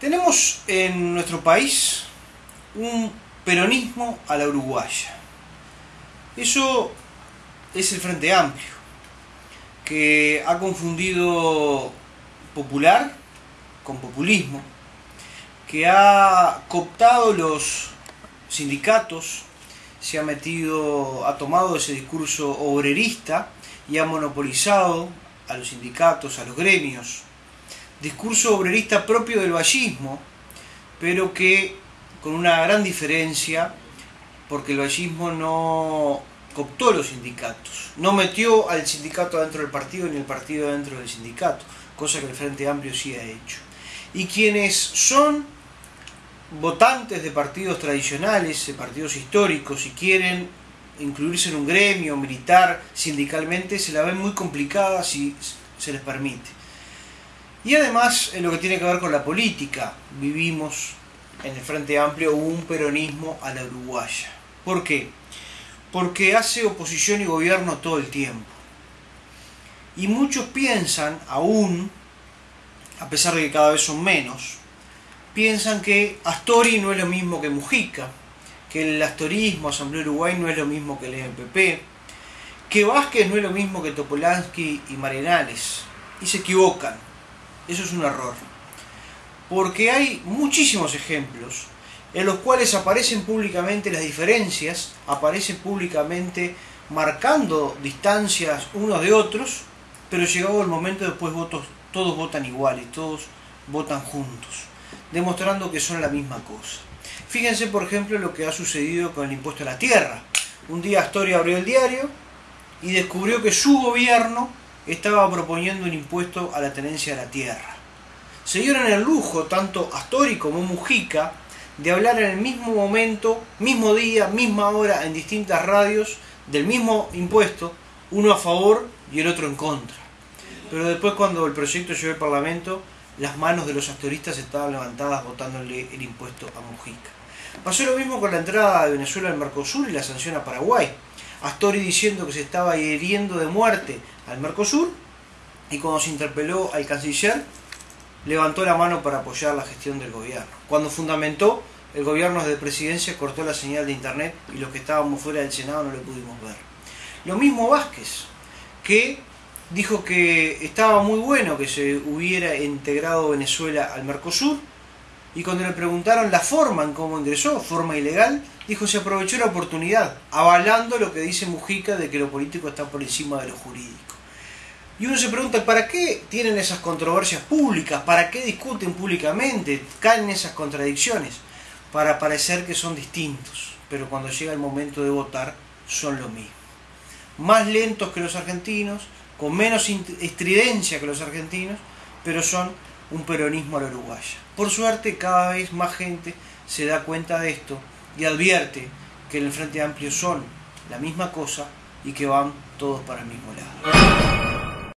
Tenemos en nuestro país un peronismo a la uruguaya. Eso es el Frente Amplio, que ha confundido popular con populismo, que ha cooptado los sindicatos, se ha metido, ha tomado ese discurso obrerista y ha monopolizado a los sindicatos, a los gremios. Discurso obrerista propio del vallismo, pero que con una gran diferencia, porque el vallismo no cooptó los sindicatos, no metió al sindicato dentro del partido ni el partido dentro del sindicato, cosa que el Frente Amplio sí ha hecho. Y quienes son votantes de partidos tradicionales, de partidos históricos, y quieren incluirse en un gremio, militar, sindicalmente, se la ven muy complicada si se les permite. Y además, en lo que tiene que ver con la política, vivimos en el Frente Amplio un peronismo a la uruguaya. ¿Por qué? Porque hace oposición y gobierno todo el tiempo. Y muchos piensan, aún, a pesar de que cada vez son menos, piensan que Astori no es lo mismo que Mujica, que el astorismo, Asamblea Uruguay no es lo mismo que el MPP, que Vázquez no es lo mismo que Topolansky y Marenales. Y se equivocan. Eso es un error. Porque hay muchísimos ejemplos en los cuales aparecen públicamente las diferencias, aparecen públicamente marcando distancias unos de otros, pero llegado el momento después votos, todos votan iguales, todos votan juntos, demostrando que son la misma cosa. Fíjense, por ejemplo, lo que ha sucedido con el impuesto a la tierra. Un día Astoria abrió el diario y descubrió que su gobierno estaba proponiendo un impuesto a la tenencia de la tierra. Se dieron el lujo, tanto Astori como Mujica, de hablar en el mismo momento, mismo día, misma hora, en distintas radios, del mismo impuesto, uno a favor y el otro en contra. Pero después cuando el proyecto llegó al Parlamento, las manos de los astoristas estaban levantadas votándole el impuesto a Mujica. Pasó lo mismo con la entrada de Venezuela al Mercosur y la sanción a Paraguay. Astori diciendo que se estaba hiriendo de muerte al Mercosur y cuando se interpeló al canciller levantó la mano para apoyar la gestión del gobierno. Cuando fundamentó el gobierno de presidencia cortó la señal de internet y los que estábamos fuera del Senado no lo pudimos ver. Lo mismo Vázquez, que dijo que estaba muy bueno que se hubiera integrado Venezuela al Mercosur y cuando le preguntaron la forma en cómo ingresó, forma ilegal, dijo se aprovechó la oportunidad, avalando lo que dice Mujica de que lo político está por encima de lo jurídico. Y uno se pregunta, ¿para qué tienen esas controversias públicas? ¿Para qué discuten públicamente? ¿Caen esas contradicciones? Para parecer que son distintos, pero cuando llega el momento de votar son lo mismo. Más lentos que los argentinos, con menos estridencia que los argentinos, pero son un peronismo a la uruguaya. Por suerte, cada vez más gente se da cuenta de esto y advierte que en el Frente Amplio son la misma cosa y que van todos para el mismo lado.